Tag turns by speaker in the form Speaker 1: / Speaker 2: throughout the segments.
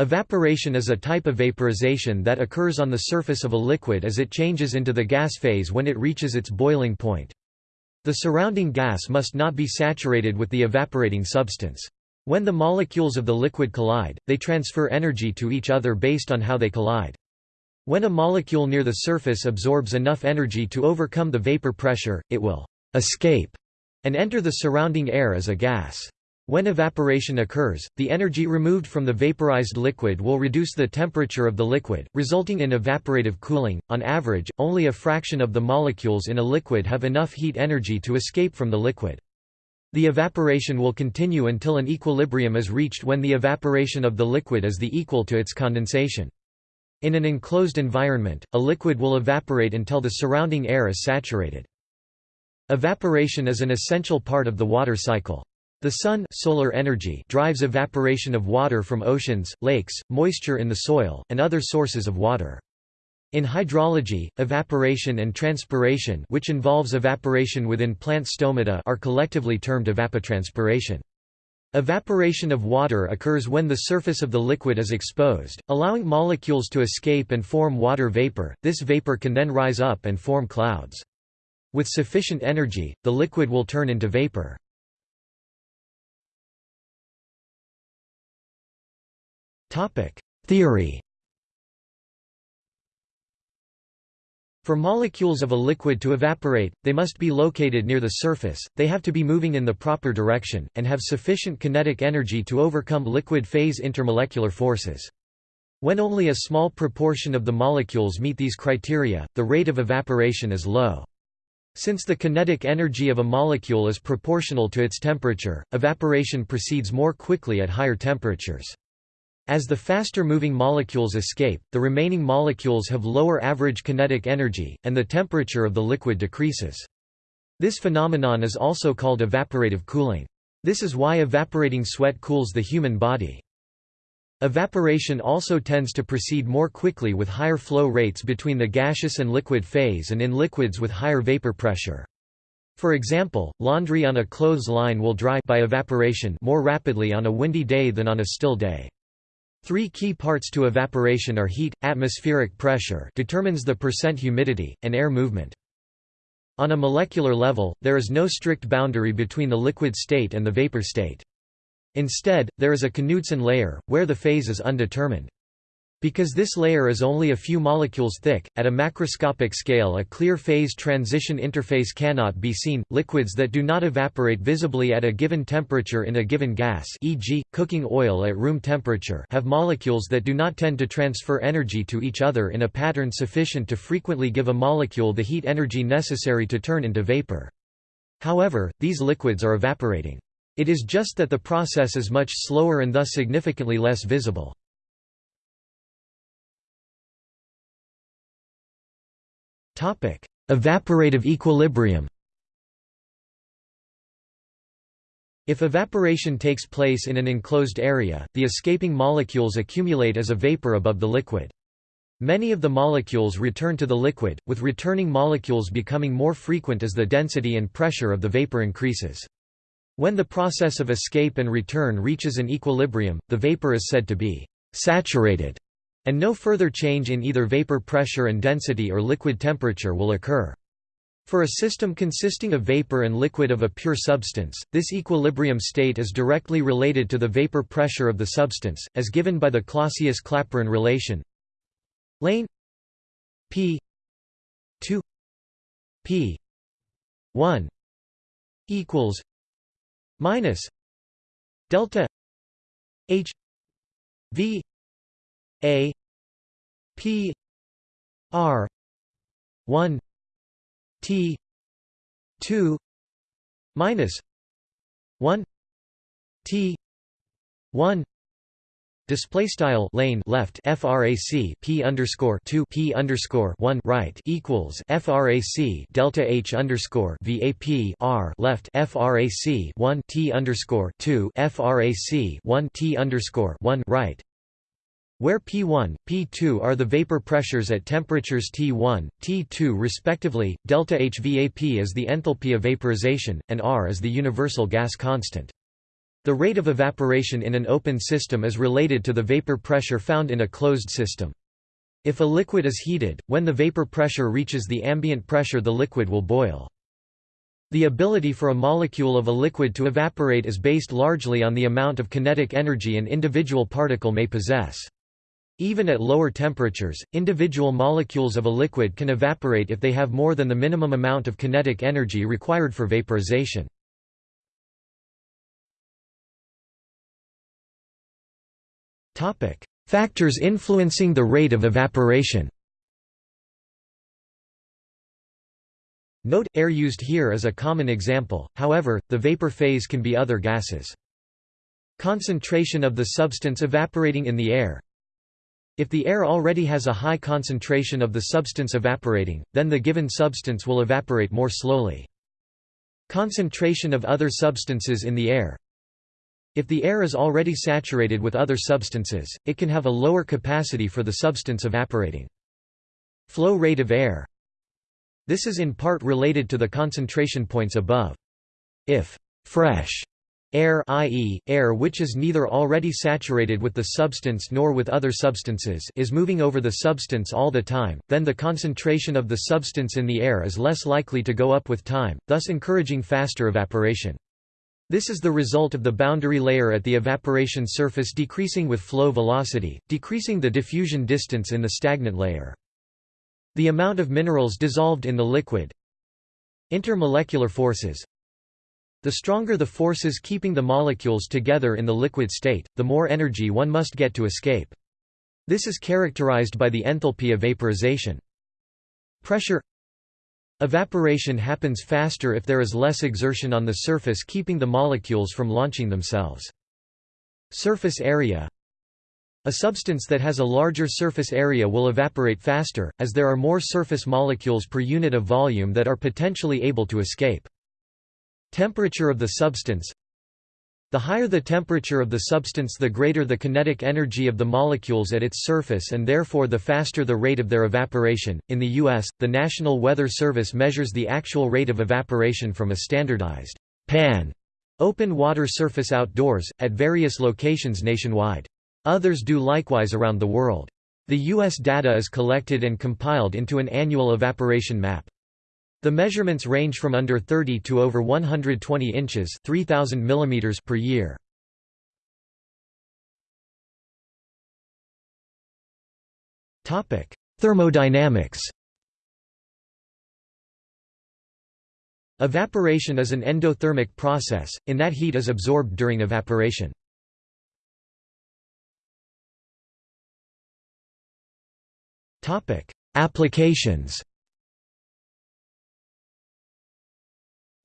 Speaker 1: Evaporation is a type of vaporization that occurs on the surface of a liquid as it changes into the gas phase when it reaches its boiling point. The surrounding gas must not be saturated with the evaporating substance. When the molecules of the liquid collide, they transfer energy to each other based on how they collide. When a molecule near the surface absorbs enough energy to overcome the vapor pressure, it will escape and enter the surrounding air as a gas. When evaporation occurs, the energy removed from the vaporized liquid will reduce the temperature of the liquid, resulting in evaporative cooling. On average, only a fraction of the molecules in a liquid have enough heat energy to escape from the liquid. The evaporation will continue until an equilibrium is reached when the evaporation of the liquid is the equal to its condensation. In an enclosed environment, a liquid will evaporate until the surrounding air is saturated. Evaporation is an essential part of the water cycle. The sun solar energy drives evaporation of water from oceans, lakes, moisture in the soil, and other sources of water. In hydrology, evaporation and transpiration which involves evaporation within plant stomata are collectively termed evapotranspiration. Evaporation of water occurs when the surface of the liquid is exposed, allowing molecules to escape and form water vapor. This vapor can then rise up and form clouds. With sufficient energy, the liquid will turn into vapor. Theory For molecules of a liquid to evaporate, they must be located near the surface, they have to be moving in the proper direction, and have sufficient kinetic energy to overcome liquid phase intermolecular forces. When only a small proportion of the molecules meet these criteria, the rate of evaporation is low. Since the kinetic energy of a molecule is proportional to its temperature, evaporation proceeds more quickly at higher temperatures. As the faster-moving molecules escape, the remaining molecules have lower average kinetic energy, and the temperature of the liquid decreases. This phenomenon is also called evaporative cooling. This is why evaporating sweat cools the human body. Evaporation also tends to proceed more quickly with higher flow rates between the gaseous and liquid phase and in liquids with higher vapor pressure. For example, laundry on a clothes line will dry by evaporation more rapidly on a windy day than on a still day. Three key parts to evaporation are heat, atmospheric pressure determines the percent humidity, and air movement. On a molecular level, there is no strict boundary between the liquid state and the vapor state. Instead, there is a Knudsen layer, where the phase is undetermined. Because this layer is only a few molecules thick, at a macroscopic scale a clear phase transition interface cannot be seen. Liquids that do not evaporate visibly at a given temperature in a given gas e.g., cooking oil at room temperature have molecules that do not tend to transfer energy to each other in a pattern sufficient to frequently give a molecule the heat energy necessary to turn into vapor. However, these liquids are evaporating. It is just that the process is much slower and thus significantly less visible. Evaporative equilibrium If evaporation takes place in an enclosed area, the escaping molecules accumulate as a vapor above the liquid. Many of the molecules return to the liquid, with returning molecules becoming more frequent as the density and pressure of the vapor increases. When the process of escape and return reaches an equilibrium, the vapor is said to be saturated and no further change in either vapor pressure and density or liquid temperature will occur. For a system consisting of vapor and liquid of a pure substance, this equilibrium state is directly related to the vapor pressure of the substance, as given by the Clausius-Clapeyron relation lane p 2 p 1 equals minus delta h v a P R one T two minus one T one Display style lane left frac p underscore two p underscore one right equals frac delta h underscore vap r left frac one t underscore two frac one t underscore one right where P1, P2 are the vapor pressures at temperatures T1, T2 respectively, delta HVAP is the enthalpy of vaporization, and R is the universal gas constant. The rate of evaporation in an open system is related to the vapor pressure found in a closed system. If a liquid is heated, when the vapor pressure reaches the ambient pressure the liquid will boil. The ability for a molecule of a liquid to evaporate is based largely on the amount of kinetic energy an individual particle may possess. Even at lower temperatures, individual molecules of a liquid can evaporate if they have more than the minimum amount of kinetic energy required for vaporization. Factors influencing the rate of evaporation Note, air used here is a common example, however, the vapor phase can be other gases. Concentration of the substance evaporating in the air If the air already has a high concentration of the substance evaporating, then the given substance will evaporate more slowly. Concentration of other substances in the air if the air is already saturated with other substances, it can have a lower capacity for the substance evaporating. Flow rate of air This is in part related to the concentration points above. If fresh air i.e., air which is neither already saturated with the substance nor with other substances is moving over the substance all the time, then the concentration of the substance in the air is less likely to go up with time, thus encouraging faster evaporation. This is the result of the boundary layer at the evaporation surface decreasing with flow velocity, decreasing the diffusion distance in the stagnant layer. The amount of minerals dissolved in the liquid Intermolecular forces The stronger the forces keeping the molecules together in the liquid state, the more energy one must get to escape. This is characterized by the enthalpy of vaporization. Pressure Evaporation happens faster if there is less exertion on the surface keeping the molecules from launching themselves. Surface area A substance that has a larger surface area will evaporate faster, as there are more surface molecules per unit of volume that are potentially able to escape. Temperature of the substance the higher the temperature of the substance the greater the kinetic energy of the molecules at its surface and therefore the faster the rate of their evaporation. In the US, the National Weather Service measures the actual rate of evaporation from a standardized pan open water surface outdoors, at various locations nationwide. Others do likewise around the world. The U.S. data is collected and compiled into an annual evaporation map. The measurements range from under 30 to over 120 inches 3000 mm per year. Thermodynamics Evaporation is an endothermic process, in that heat is absorbed during evaporation. Applications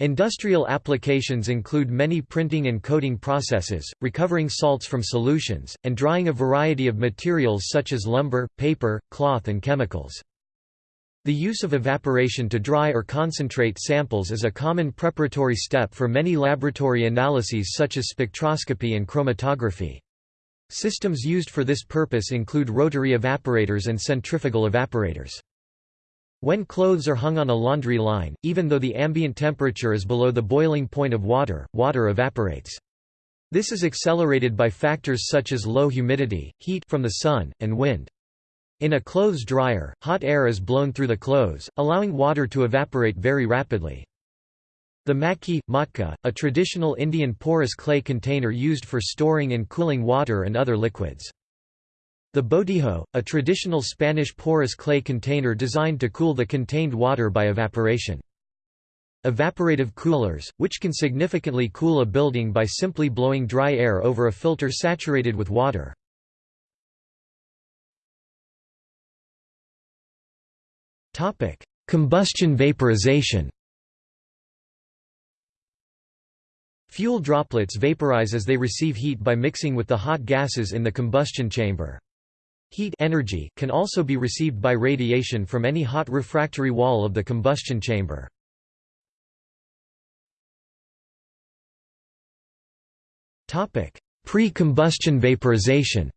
Speaker 1: Industrial applications include many printing and coating processes, recovering salts from solutions, and drying a variety of materials such as lumber, paper, cloth and chemicals. The use of evaporation to dry or concentrate samples is a common preparatory step for many laboratory analyses such as spectroscopy and chromatography. Systems used for this purpose include rotary evaporators and centrifugal evaporators. When clothes are hung on a laundry line, even though the ambient temperature is below the boiling point of water, water evaporates. This is accelerated by factors such as low humidity, heat from the sun, and wind. In a clothes dryer, hot air is blown through the clothes, allowing water to evaporate very rapidly. The matki, matka, a traditional Indian porous clay container used for storing and cooling water and other liquids. The botijo, a traditional Spanish porous clay container designed to cool the contained water by evaporation. Evaporative coolers, which can significantly cool a building by simply blowing dry air over a filter saturated with water. Combustion vaporization Fuel droplets vaporize as they receive heat by mixing with the hot gases in the combustion chamber. Heat energy can also be received by radiation from any hot refractory wall of the combustion chamber. Pre-combustion vaporization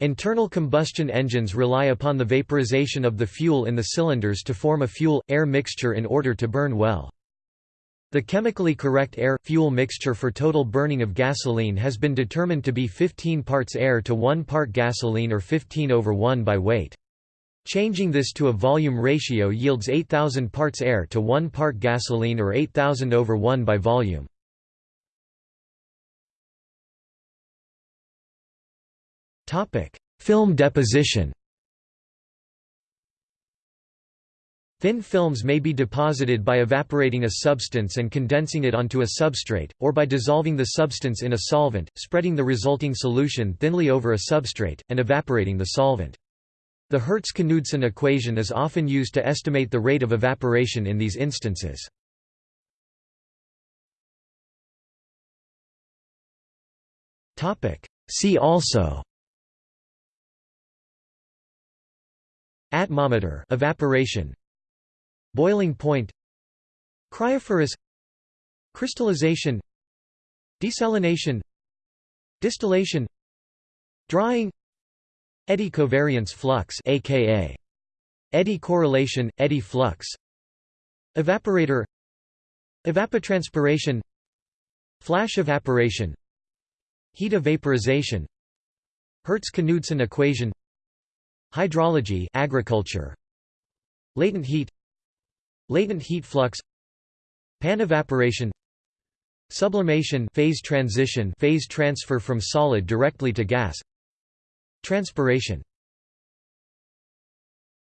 Speaker 1: Internal combustion engines rely upon the vaporization of the fuel in the cylinders to form a fuel-air mixture in order to burn well. The chemically correct air-fuel mixture for total burning of gasoline has been determined to be 15 parts air to 1 part gasoline or 15 over 1 by weight. Changing this to a volume ratio yields 8,000 parts air to 1 part gasoline or 8,000 over 1 by volume. Film deposition Thin films may be deposited by evaporating a substance and condensing it onto a substrate, or by dissolving the substance in a solvent, spreading the resulting solution thinly over a substrate, and evaporating the solvent. The Hertz-Knudsen equation is often used to estimate the rate of evaporation in these instances. See also Atmometer evaporation Boiling point Cryophorus Crystallization Desalination Distillation Drying Eddy covariance flux aka eddy correlation, eddy flux Evaporator Evapotranspiration Flash evaporation Heat of vaporization Hertz-Knudsen equation Hydrology agriculture Latent heat Latent heat flux Pan-evaporation Sublimation phase transition phase transfer from solid directly to gas Transpiration